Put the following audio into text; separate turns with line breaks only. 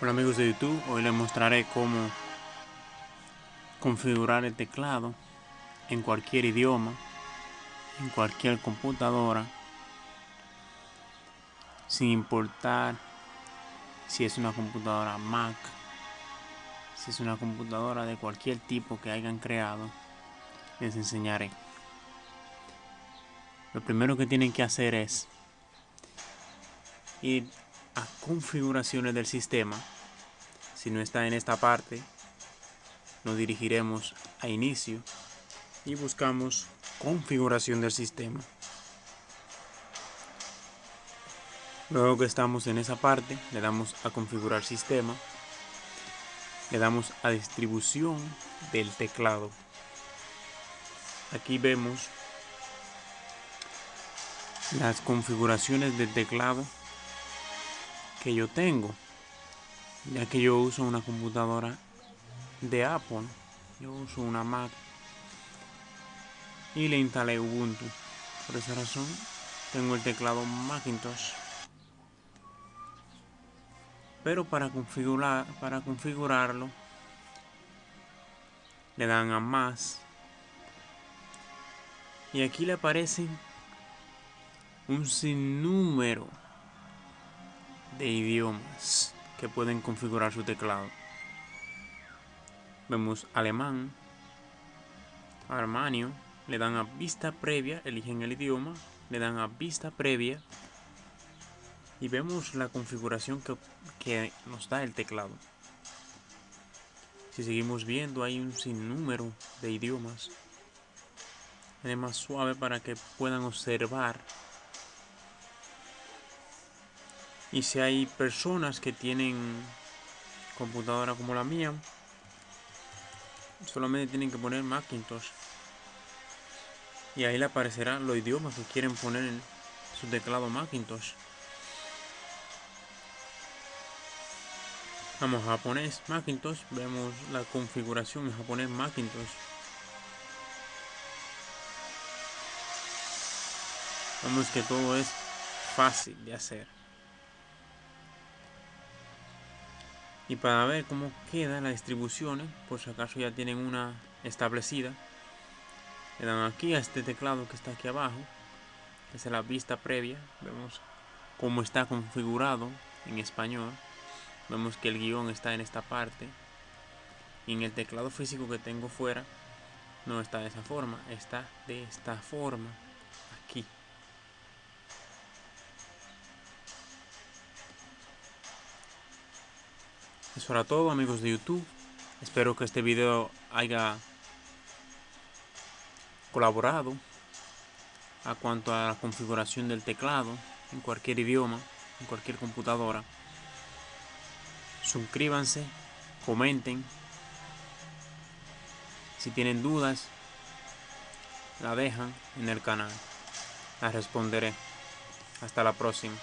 Hola amigos de YouTube, hoy les mostraré cómo configurar el teclado en cualquier idioma, en cualquier computadora, sin importar si es una computadora Mac, si es una computadora de cualquier tipo que hayan creado, les enseñaré. Lo primero que tienen que hacer es ir configuraciones del sistema. Si no está en esta parte, nos dirigiremos a inicio y buscamos configuración del sistema. Luego que estamos en esa parte, le damos a configurar sistema, le damos a distribución del teclado. Aquí vemos las configuraciones del teclado que yo tengo, ya que yo uso una computadora de Apple, yo uso una Mac y le instalé Ubuntu. Por esa razón tengo el teclado Macintosh. Pero para configurar para configurarlo le dan a más y aquí le aparecen un sinnúmero de idiomas que pueden configurar su teclado. Vemos alemán, armanio, le dan a vista previa, eligen el idioma, le dan a vista previa y vemos la configuración que, que nos da el teclado. Si seguimos viendo hay un sinnúmero de idiomas. Es más suave para que puedan observar Y si hay personas que tienen computadora como la mía, solamente tienen que poner Macintosh. Y ahí le aparecerán los idiomas que quieren poner en su teclado Macintosh. Vamos a japonés Macintosh, vemos la configuración en japonés Macintosh. Vemos que todo es fácil de hacer. Y para ver cómo quedan las distribuciones por si acaso ya tienen una establecida. Le dan aquí a este teclado que está aquí abajo esa es la vista previa. Vemos cómo está configurado en español. Vemos que el guion está en esta parte. Y en el teclado físico que tengo fuera no está de esa forma está de esta forma aquí Eso era todo amigos de YouTube. Espero que este video haya colaborado a cuanto a la configuración del teclado en cualquier idioma, en cualquier computadora. Suscríbanse, comenten. Si tienen dudas, la dejan en el canal. La responderé. Hasta la próxima.